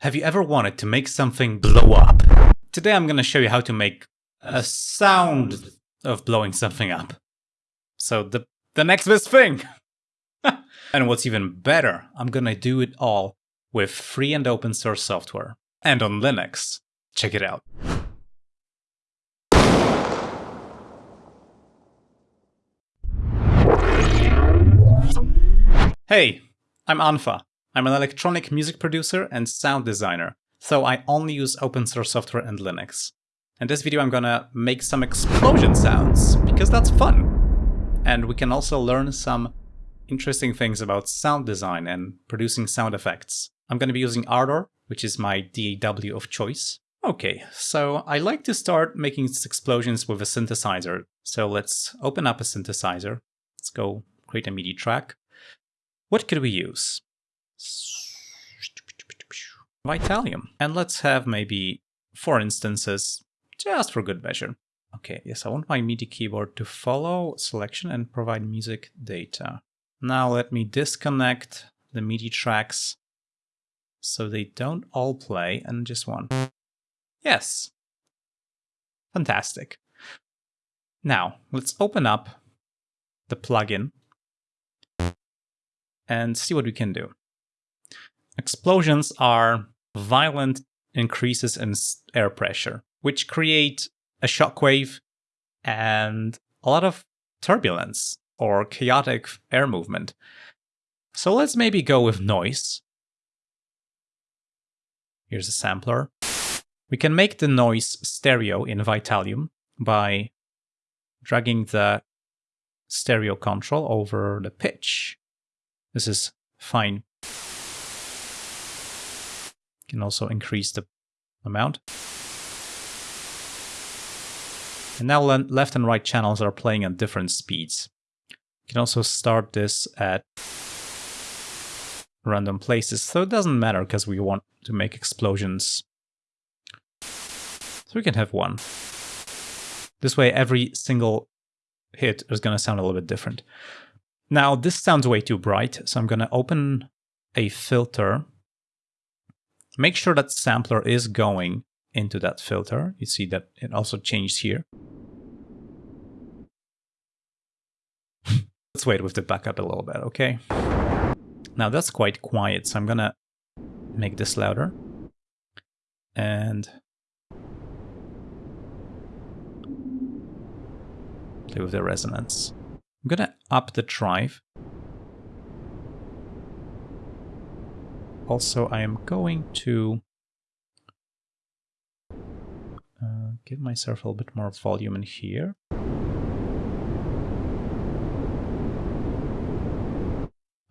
Have you ever wanted to make something blow up? Today I'm going to show you how to make a sound of blowing something up. So the, the next best thing! and what's even better, I'm going to do it all with free and open source software. And on Linux. Check it out. Hey, I'm unfa. I'm an electronic music producer and sound designer, so I only use open source software and Linux. In this video I'm gonna make some explosion sounds, because that's fun! And we can also learn some interesting things about sound design and producing sound effects. I'm gonna be using Ardour, which is my DAW of choice. Okay, so I like to start making explosions with a synthesizer. So let's open up a synthesizer. Let's go create a MIDI track. What could we use? Vitalium. And let's have maybe four instances, just for good measure. Okay, yes, I want my MIDI keyboard to follow selection and provide music data. Now let me disconnect the MIDI tracks so they don't all play and just one. Yes. Fantastic. Now, let's open up the plugin and see what we can do. Explosions are violent increases in air pressure, which create a shockwave and a lot of turbulence or chaotic air movement. So let's maybe go with noise. Here's a sampler. We can make the noise stereo in Vitalium by dragging the stereo control over the pitch. This is fine. Can also increase the amount. And now left and right channels are playing at different speeds. You can also start this at random places, so it doesn't matter because we want to make explosions. So we can have one. This way every single hit is going to sound a little bit different. Now, this sounds way too bright, so I'm going to open a filter. Make sure that sampler is going into that filter. You see that it also changed here. Let's wait with the backup a little bit, okay? Now that's quite quiet, so I'm gonna make this louder. And play with the resonance. I'm gonna up the drive. Also, I am going to uh, give myself a little bit more volume in here.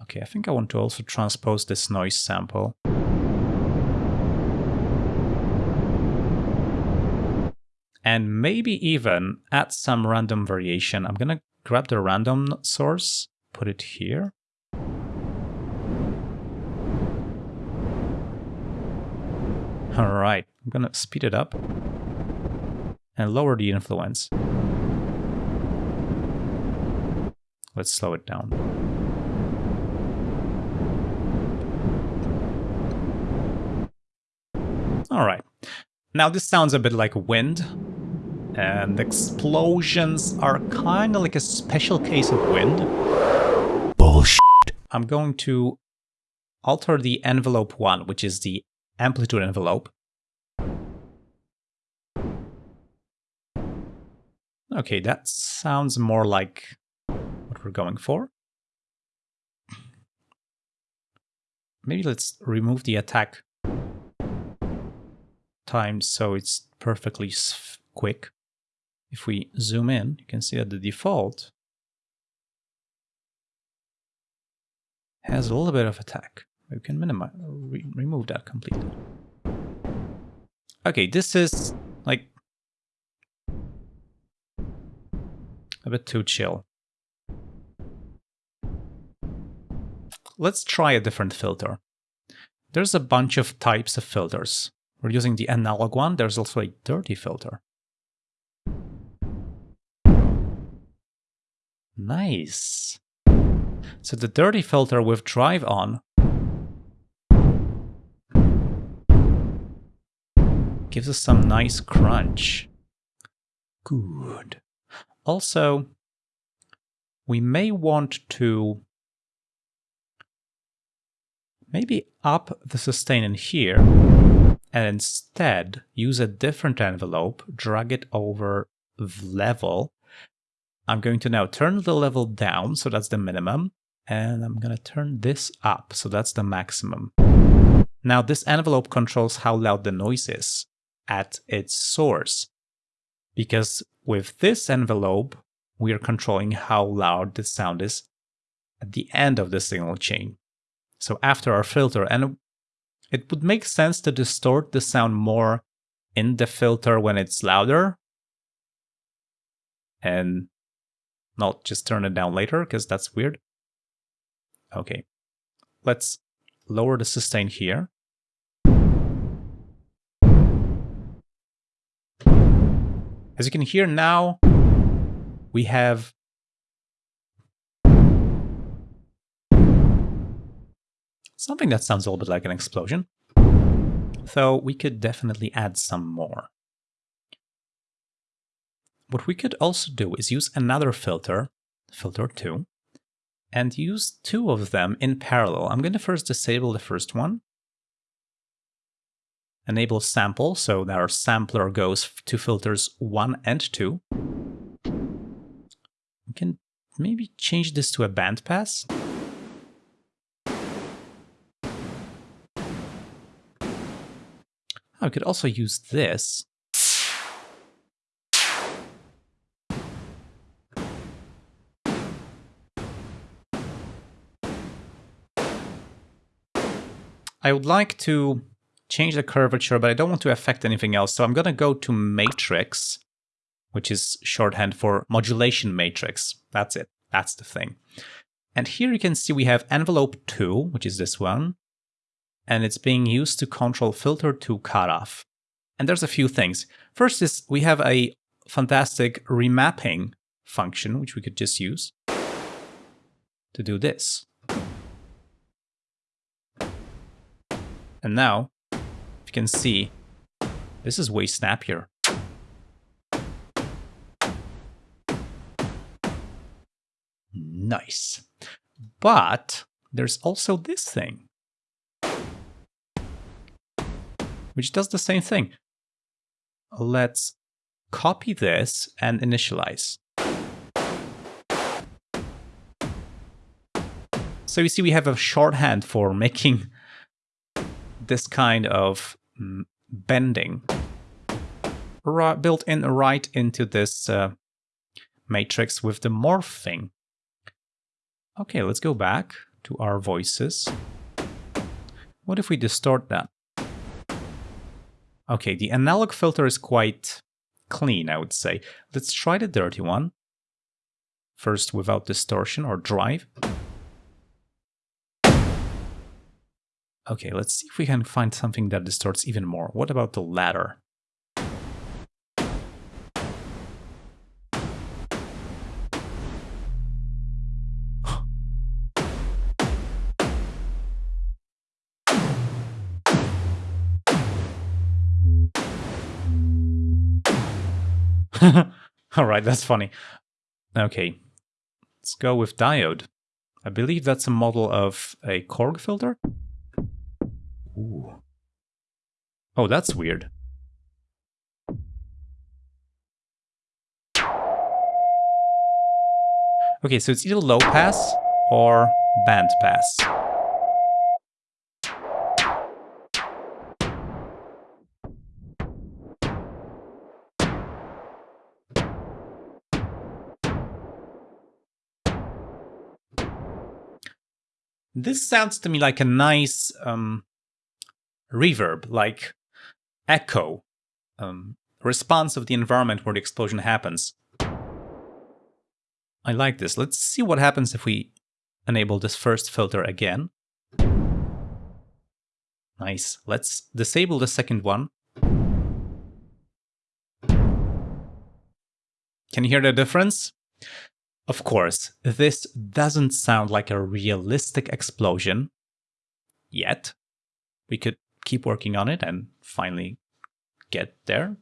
Okay, I think I want to also transpose this noise sample. And maybe even add some random variation. I'm gonna grab the random source, put it here. All right, I'm gonna speed it up and lower the influence. Let's slow it down. All right. Now this sounds a bit like wind, and explosions are kind of like a special case of wind. Bullshit. I'm going to alter the envelope 1, which is the amplitude envelope. Okay, that sounds more like what we're going for. Maybe let's remove the attack time so it's perfectly quick. If we zoom in, you can see that the default has a little bit of attack. We can minimize, re remove that completely. Okay, this is like a bit too chill. Let's try a different filter. There's a bunch of types of filters. We're using the analog one. There's also a dirty filter. Nice. So the dirty filter with drive on gives us some nice crunch. Good. Also, we may want to maybe up the sustain in here and instead use a different envelope, drag it over the level. I'm going to now turn the level down, so that's the minimum, and I'm going to turn this up, so that's the maximum. Now this envelope controls how loud the noise is at its source, because with this envelope, we are controlling how loud the sound is at the end of the signal chain. So after our filter, and it would make sense to distort the sound more in the filter when it's louder and not just turn it down later because that's weird. Okay, let's lower the sustain here. As you can hear now, we have something that sounds a little bit like an explosion. Though we could definitely add some more. What we could also do is use another filter, filter 2, and use two of them in parallel. I'm going to first disable the first one, enable sample so that our sampler goes to filters 1 and 2. We can maybe change this to a bandpass. I ah, could also use this. I would like to change the curvature, but I don't want to affect anything else. So I'm going to go to matrix, which is shorthand for modulation matrix. That's it. That's the thing. And here you can see we have envelope 2, which is this one, and it's being used to control filter to cutoff. And there's a few things. First is we have a fantastic remapping function, which we could just use to do this. And now, can see, this is way snappier. Nice. But there's also this thing. which does the same thing. Let's copy this and initialize. So you see we have a shorthand for making this kind of bending built in right into this uh, matrix with the morphing. Okay, let's go back to our voices. What if we distort that? Okay, the analog filter is quite clean, I would say. Let's try the dirty one. First without distortion or drive. Okay, let's see if we can find something that distorts even more. What about the ladder? All right, that's funny. Okay, let's go with diode. I believe that's a model of a Korg filter. Ooh. Oh, that's weird. Okay, so it's either low pass or band pass. This sounds to me like a nice um, reverb, like echo, um, response of the environment where the explosion happens. I like this. Let's see what happens if we enable this first filter again. Nice. Let's disable the second one. Can you hear the difference? Of course, this doesn't sound like a realistic explosion yet. We could keep working on it and finally get there.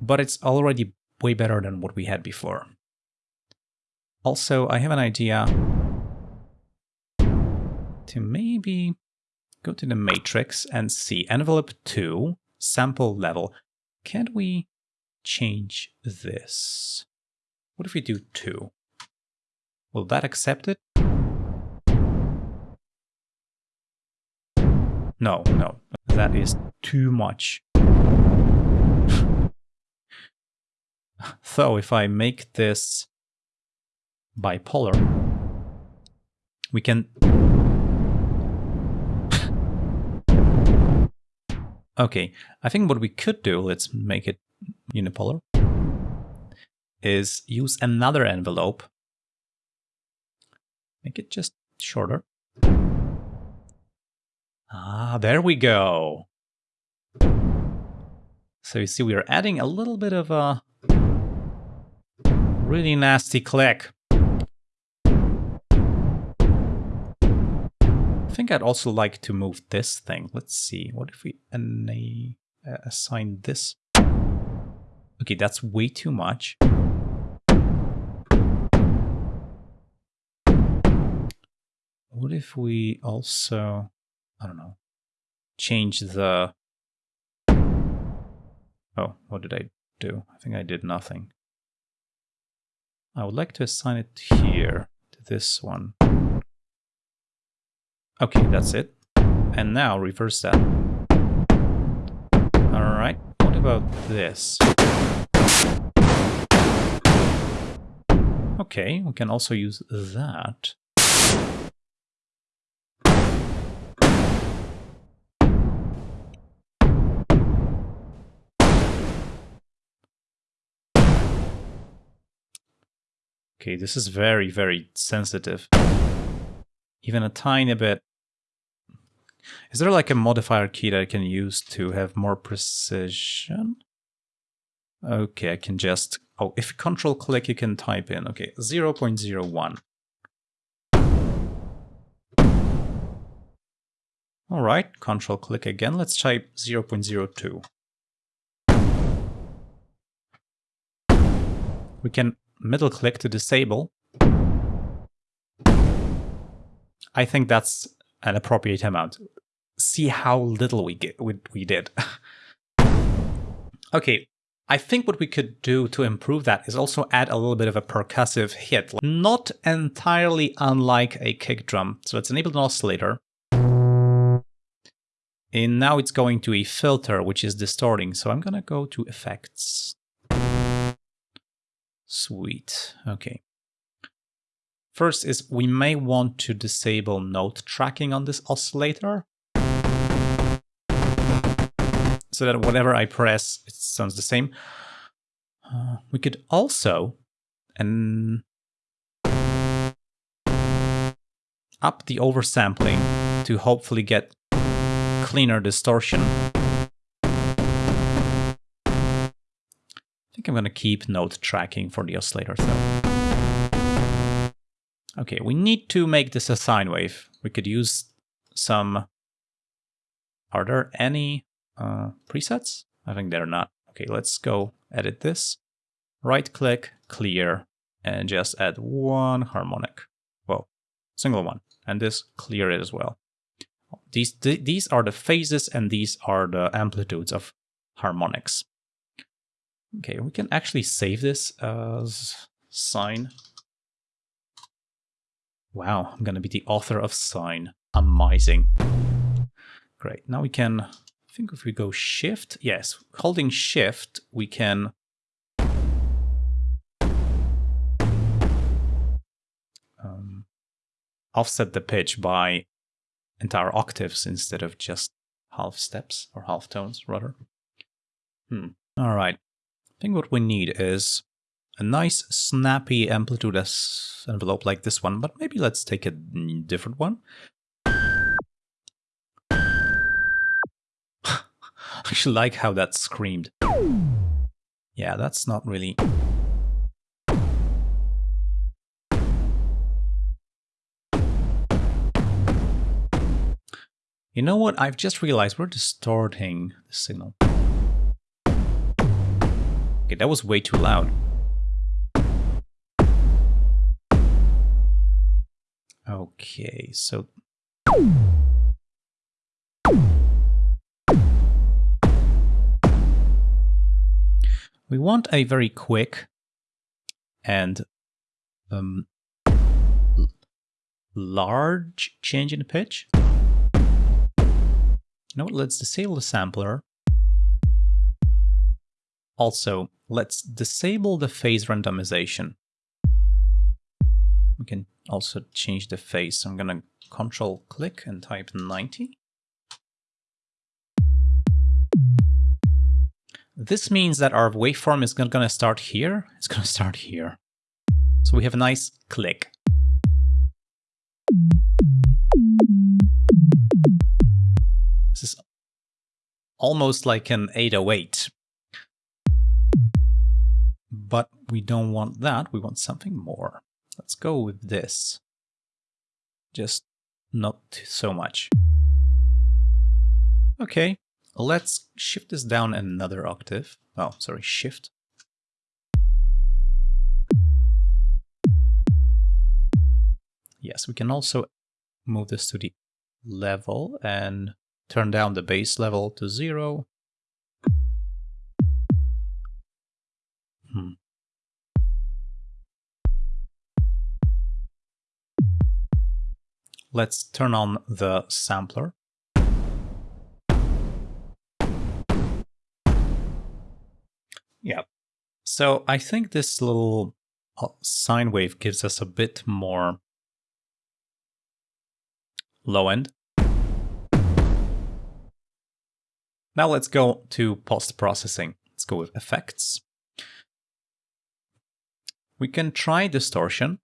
But it's already way better than what we had before. Also, I have an idea to maybe go to the matrix and see envelope 2, sample level. Can't we change this? What if we do 2? Will that accept it? No, no, that is too much. so if I make this bipolar, we can... okay, I think what we could do, let's make it unipolar, is use another envelope, make it just shorter. Ah, there we go. So you see we are adding a little bit of a really nasty click. I think I'd also like to move this thing. Let's see, what if we uh, assign this? Okay, that's way too much. What if we also, I don't know, change the... Oh, what did I do? I think I did nothing. I would like to assign it here to this one. Okay, that's it. And now reverse that. Alright, what about this? Okay, we can also use that. Okay, this is very, very sensitive. Even a tiny bit is there like a modifier key that I can use to have more precision? Okay, I can just... Oh, if control click, you can type in. Okay, 0 0.01. All right, control click again. Let's type 0 0.02. We can middle click to disable. I think that's an appropriate amount. See how little we get we, we did. okay, I think what we could do to improve that is also add a little bit of a percussive hit, not entirely unlike a kick drum. So let's enable an oscillator. And now it's going to a filter, which is distorting. So I'm going to go to effects. Sweet. Okay. First is we may want to disable note tracking on this oscillator. So that whatever I press, it sounds the same. Uh, we could also and up the oversampling to hopefully get cleaner distortion. Think I'm going to keep note tracking for the oscillator though. Okay, we need to make this a sine wave. We could use some... Are there any uh, presets? I think they're not. Okay, let's go edit this. Right click, clear, and just add one harmonic. Well, single one. And this clear it as well. These, th these are the phases and these are the amplitudes of harmonics. Okay, we can actually save this as sine Wow, I'm gonna be the author of Sine. Amazing. Great, now we can, I think if we go Shift, yes, holding Shift, we can um, offset the pitch by entire octaves instead of just half steps or half tones rather. Hmm. All right. I think what we need is a nice snappy amplitude envelope like this one, but maybe let's take a different one. I actually like how that screamed. Yeah, that's not really... You know what? I've just realized we're distorting the signal. Okay, that was way too loud. Okay, so... We want a very quick and um, large change in pitch. You know what, let's disable the sampler. Also, let's disable the phase randomization. We can also change the phase. I'm gonna control click and type 90. This means that our waveform is not gonna start here, it's gonna start here. So we have a nice click. This is almost like an 808. We don't want that, we want something more. Let's go with this. Just not so much. Okay, let's shift this down another octave. Oh, sorry, shift. Yes, we can also move this to the level and turn down the bass level to zero. Hmm. Let's turn on the sampler. Yeah. So I think this little uh, sine wave gives us a bit more low end. Now let's go to post-processing. Let's go with effects. We can try distortion.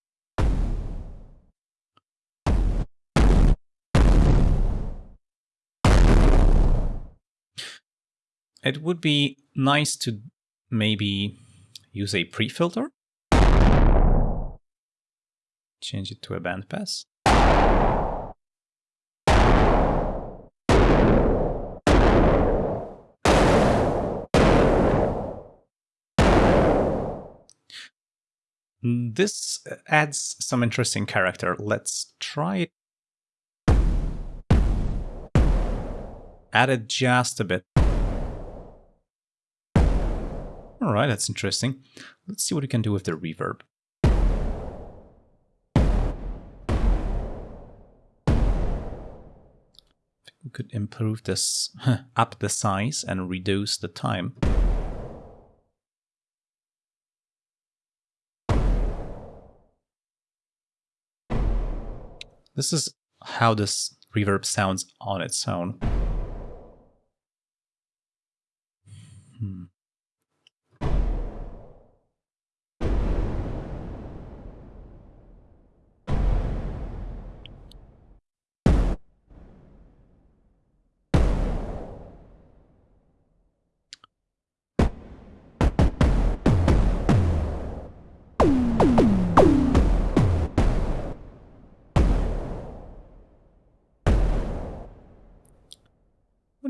It would be nice to maybe use a pre-filter. Change it to a bandpass. This adds some interesting character. Let's try it. Add it just a bit. Alright, that's interesting. Let's see what we can do with the reverb. We could improve this, up the size and reduce the time. This is how this reverb sounds on its own.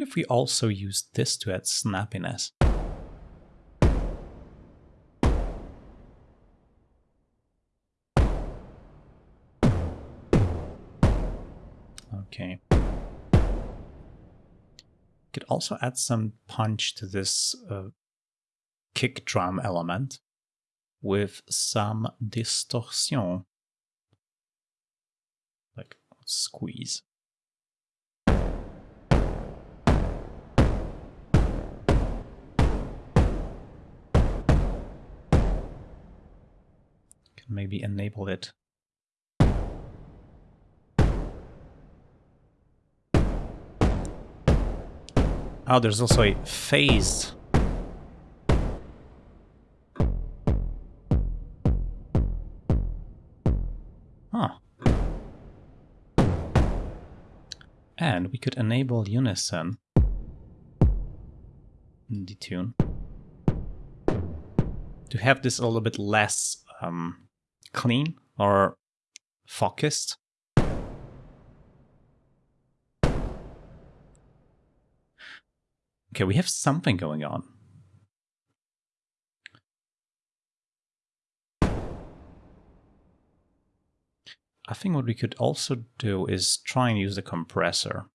If we also use this to add snappiness? Okay. Could also add some punch to this uh, kick drum element with some distortion. Like squeeze. Maybe enable it. Oh, there's also a phase. Huh. And we could enable unison detune to have this a little bit less um, clean or focused. Okay, we have something going on. I think what we could also do is try and use the compressor.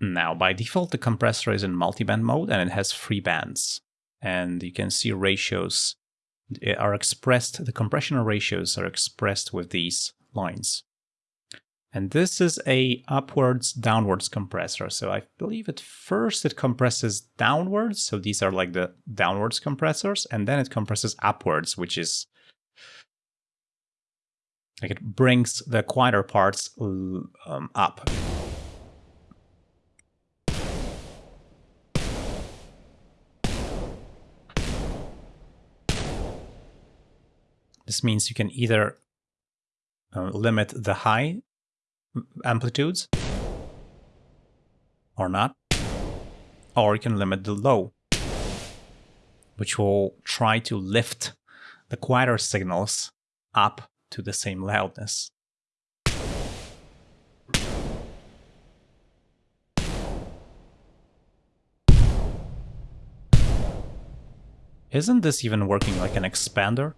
Now, by default, the compressor is in multiband mode and it has three bands. And you can see ratios are expressed, the compression ratios are expressed with these lines. And this is a upwards downwards compressor. So I believe at first it compresses downwards. So these are like the downwards compressors. And then it compresses upwards, which is like it brings the quieter parts um, up. This means you can either uh, limit the high amplitudes or not, or you can limit the low, which will try to lift the quieter signals up to the same loudness. Isn't this even working like an expander?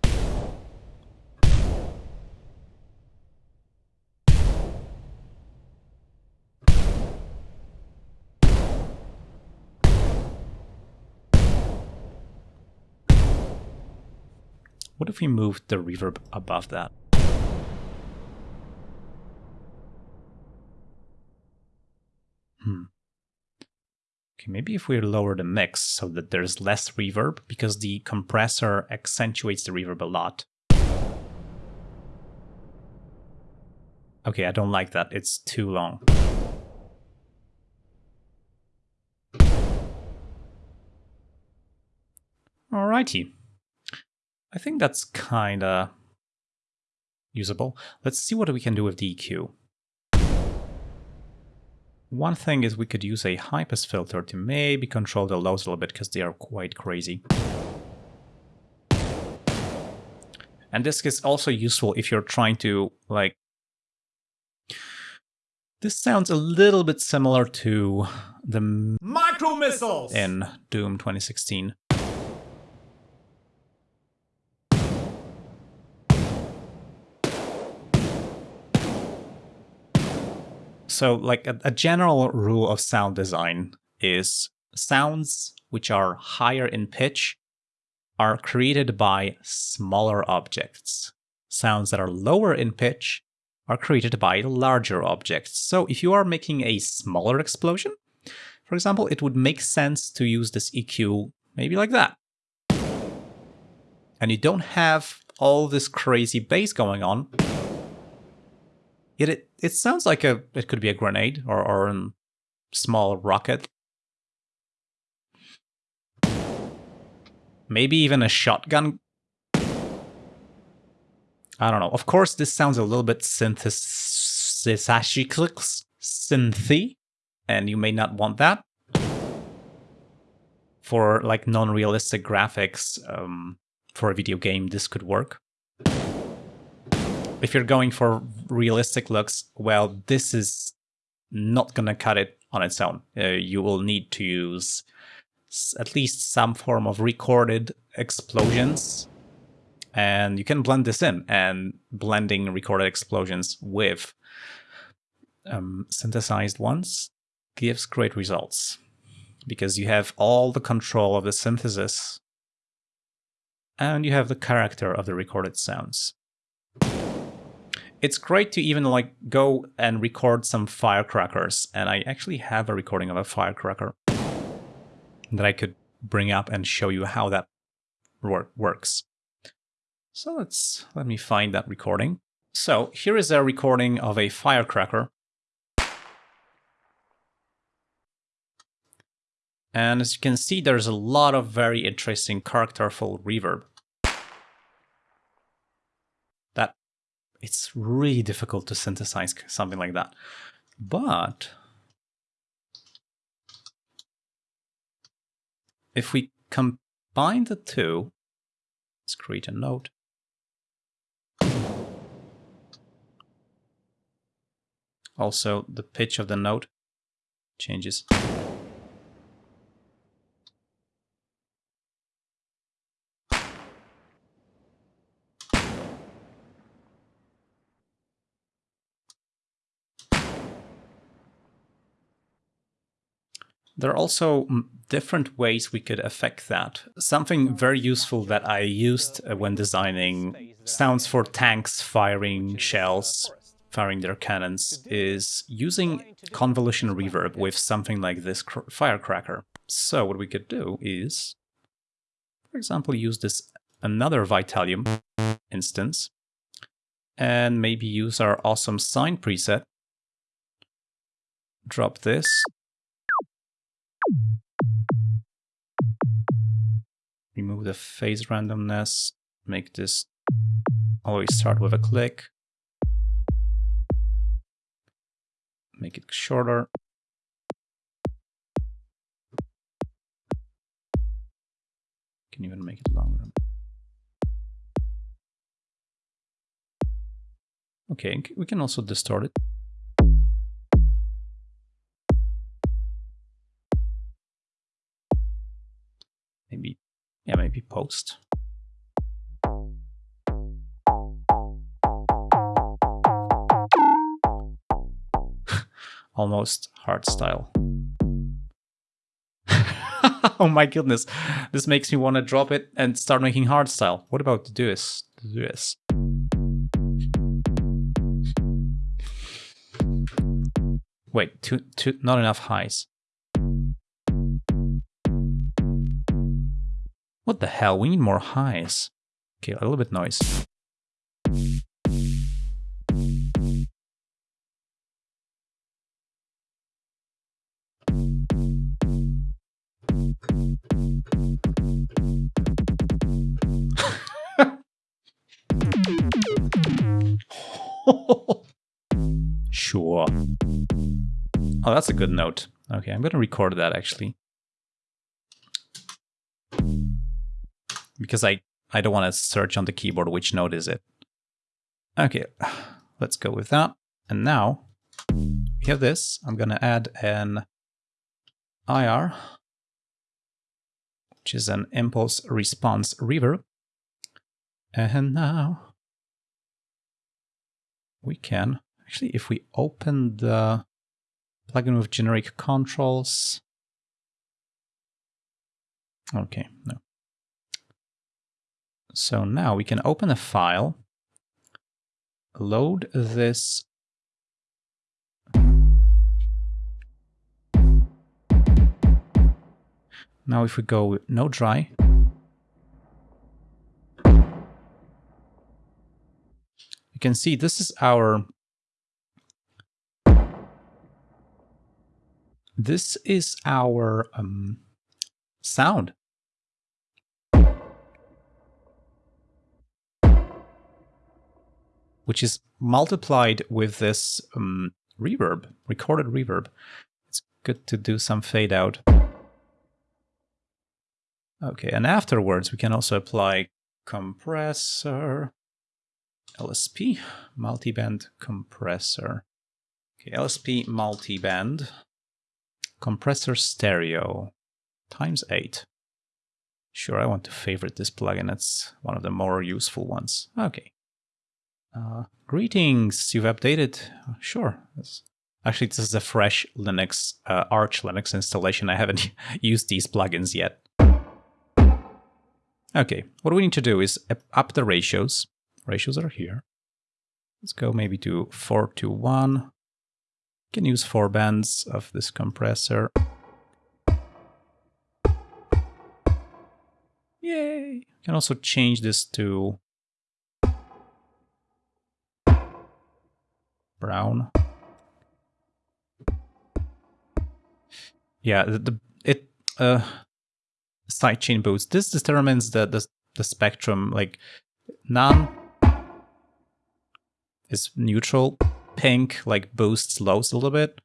If we moved the reverb above that? Hmm. Okay, maybe if we lower the mix so that there's less reverb, because the compressor accentuates the reverb a lot. Okay, I don't like that. It's too long. Alrighty. I think that's kinda usable. Let's see what we can do with the EQ. One thing is we could use a high-pass filter to maybe control the lows a little bit because they are quite crazy. And this is also useful if you're trying to, like... This sounds a little bit similar to the... Micro missiles! In Doom 2016. So like a, a general rule of sound design is sounds which are higher in pitch are created by smaller objects. Sounds that are lower in pitch are created by larger objects. So if you are making a smaller explosion, for example, it would make sense to use this EQ maybe like that. And you don't have all this crazy bass going on, Yet it, it sounds like a it could be a grenade or, or a small rocket. Maybe even a shotgun. I don't know. Of course, this sounds a little bit synthesiziclix, synthy, and you may not want that. For like non-realistic graphics, um, for a video game, this could work if you're going for realistic looks, well, this is not going to cut it on its own. Uh, you will need to use at least some form of recorded explosions. And you can blend this in, and blending recorded explosions with um, synthesized ones gives great results because you have all the control of the synthesis and you have the character of the recorded sounds it's great to even like go and record some firecrackers. And I actually have a recording of a firecracker that I could bring up and show you how that work works. So let's let me find that recording. So here is a recording of a firecracker. And as you can see, there's a lot of very interesting characterful reverb. It's really difficult to synthesize something like that. But if we combine the two, let's create a note. Also, the pitch of the note changes. There are also mm, different ways we could affect that. Something very useful that I used uh, when designing sounds for tanks firing shells, firing their cannons, is using convolution reverb with something like this firecracker. So what we could do is, for example, use this another Vitalium instance and maybe use our awesome sine preset. Drop this Remove the phase randomness, make this always start with a click. Make it shorter. Can even make it longer. Okay, we can also distort it. Maybe, yeah, maybe post. Almost hard style. oh my goodness, this makes me want to drop it and start making hard style. What about the this? This. Wait, two, two, not enough highs. What the hell? We need more highs. Okay, a little bit noise. sure. Oh, that's a good note. Okay, I'm to record that actually. Because I, I don't want to search on the keyboard which note is it. Okay, let's go with that. And now we have this. I'm going to add an IR, which is an impulse response reverb. And now we can, actually, if we open the plugin with generic controls, okay, no. So now we can open a file, load this Now if we go no dry, you can see this is our this is our um, sound. Which is multiplied with this um, reverb, recorded reverb. It's good to do some fade out. Okay, and afterwards we can also apply compressor, LSP, multiband compressor. Okay, LSP multiband, compressor stereo, times 8. Sure, I want to favorite this plugin, it's one of the more useful ones. Okay, uh, greetings, you've updated. Sure. Actually, this is a fresh Linux, uh, Arch Linux installation. I haven't used these plugins yet. Okay, what we need to do is up the ratios. Ratios are here. Let's go maybe to 4 to 1. can use four bands of this compressor. Yay! You can also change this to brown. Yeah, the, the it uh sidechain boost. This determines the, the the spectrum. Like none is neutral. Pink like boosts lows a little bit.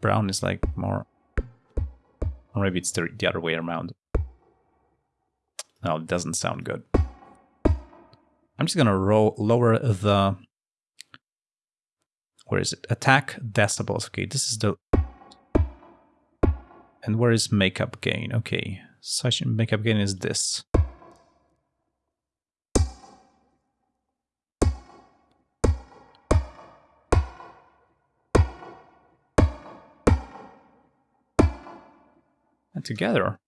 Brown is like more, or maybe it's the, the other way around. No, it doesn't sound good. I'm just gonna roll, lower the where is it? Attack decibels. Okay, this is the and where is makeup gain? Okay, such makeup gain is this. And together.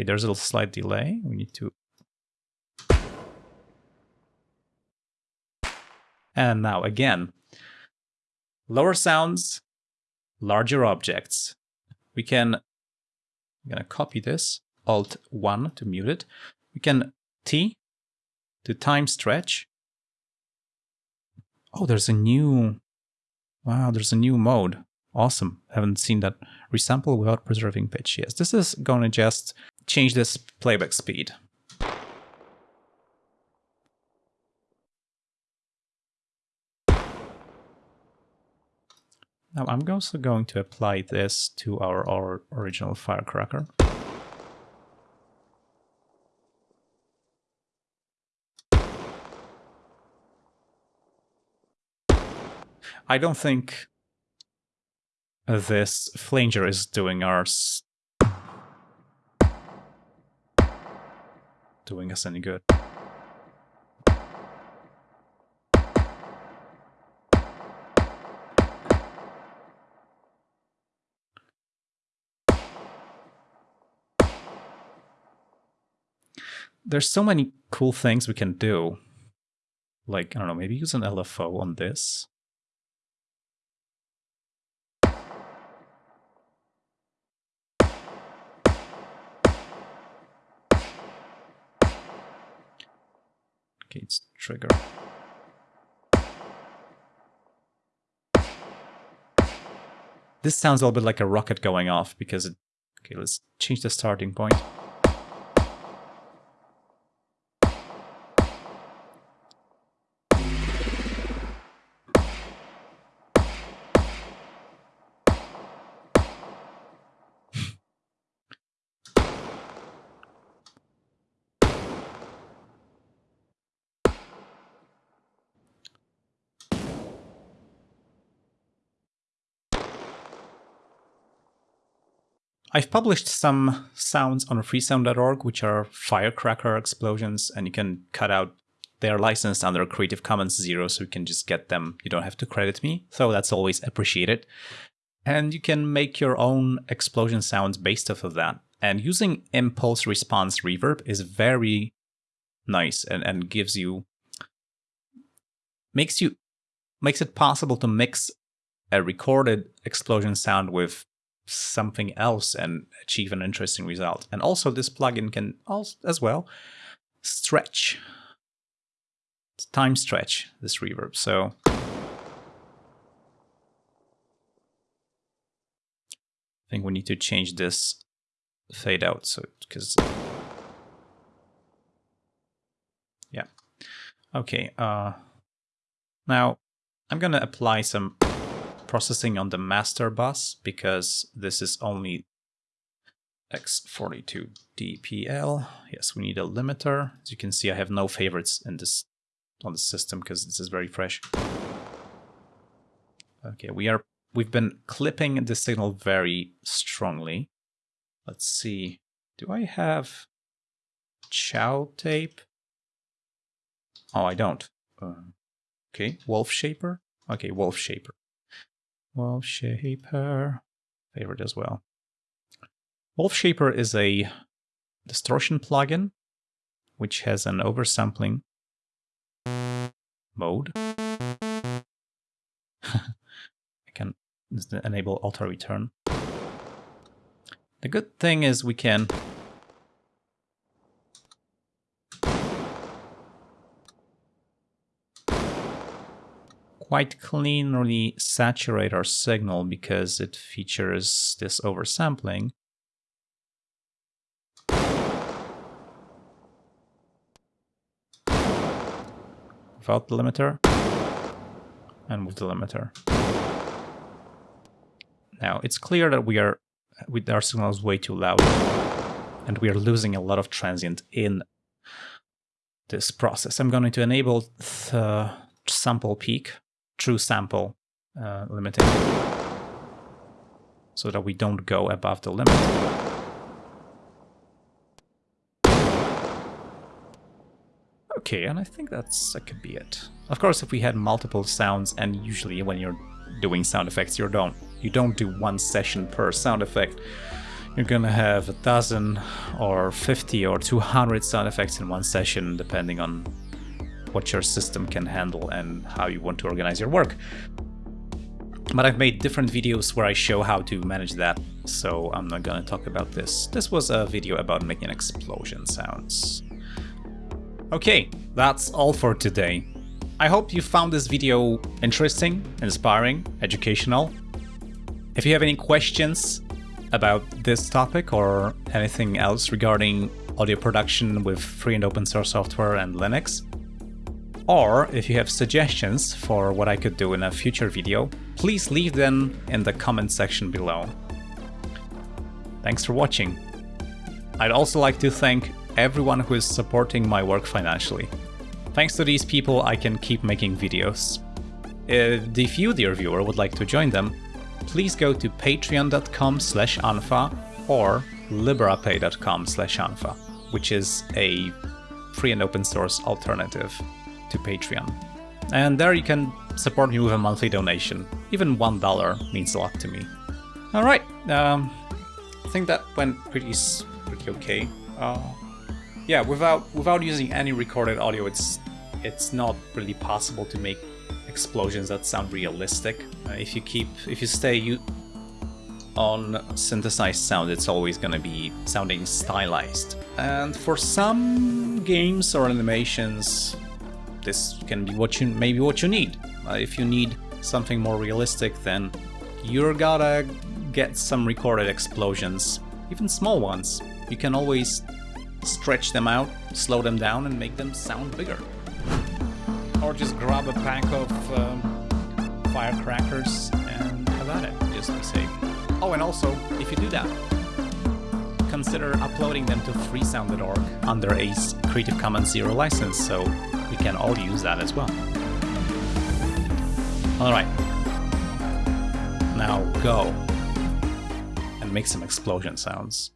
Okay, there's a little slight delay. We need to And now again, lower sounds, larger objects. We can, I'm gonna copy this, Alt 1 to mute it. We can T to time stretch. Oh, there's a new, wow, there's a new mode. Awesome. Haven't seen that. Resample without preserving pitch. Yes, this is going to just change this playback speed. Now I'm also going to apply this to our, our original firecracker. I don't think this flanger is doing ours doing us any good. there's so many cool things we can do. Like, I don't know, maybe use an LFO on this. It's trigger. This sounds a little bit like a rocket going off because it... Okay, let's change the starting point. I've published some sounds on freesound.org, which are firecracker explosions, and you can cut out. They are licensed under Creative Commons Zero, so you can just get them. You don't have to credit me, so that's always appreciated. And you can make your own explosion sounds based off of that. And using impulse response reverb is very nice and, and gives you makes you makes it possible to mix a recorded explosion sound with something else and achieve an interesting result. And also this plugin can also, as well stretch, time stretch this reverb. So I think we need to change this fade out so because yeah okay uh now i'm gonna apply some processing on the master bus because this is only X42DPL. Yes, we need a limiter. As you can see, I have no favorites in this on the system because this is very fresh. Okay, we are we've been clipping the signal very strongly. Let's see. Do I have ChowTape? Oh, I don't. Uh, okay, wolf shaper. Okay, wolf shaper. Wolf Shaper, favorite as well. Wolf Shaper is a distortion plugin which has an oversampling mode. I can enable auto return. The good thing is we can quite cleanly saturate our signal because it features this oversampling. Without the limiter and with the limiter. Now it's clear that we are with our signal is way too loud and we are losing a lot of transient in this process. I'm going to enable the sample peak, true sample uh, limiting, so that we don't go above the limit. Okay, and I think that's that could be it. Of course, if we had multiple sounds, and usually when you're doing sound effects, you don't you don't do one session per sound effect. You're gonna have a dozen or 50 or 200 sound effects in one session, depending on what your system can handle and how you want to organize your work. But I've made different videos where I show how to manage that, so I'm not gonna talk about this. This was a video about making explosion sounds. Okay, that's all for today. I hope you found this video interesting, inspiring, educational. If you have any questions about this topic or anything else regarding audio production with free and open source software and Linux, or if you have suggestions for what I could do in a future video, please leave them in the comment section below. Thanks for watching. I'd also like to thank everyone who is supporting my work financially. Thanks to these people, I can keep making videos. If you, dear viewer, would like to join them, please go to patreon.com slash unfa or liberapay.com slash unfa, which is a free and open source alternative to Patreon. And there you can support me with a monthly donation. Even $1 means a lot to me. Alright, um, I think that went pretty, pretty okay. Uh, yeah, without without using any recorded audio, it's it's not really possible to make explosions that sound realistic. Uh, if you keep if you stay you on synthesized sound, it's always gonna be sounding stylized. And for some games or animations, this can be what you maybe what you need. Uh, if you need something more realistic, then you're gotta get some recorded explosions, even small ones. You can always stretch them out, slow them down, and make them sound bigger. Or just grab a pack of um, firecrackers and have at it, just to be safe. Oh, and also, if you do that, consider uploading them to freesound.org under a Creative Commons Zero license, so we can all use that as well. Alright. Now go and make some explosion sounds.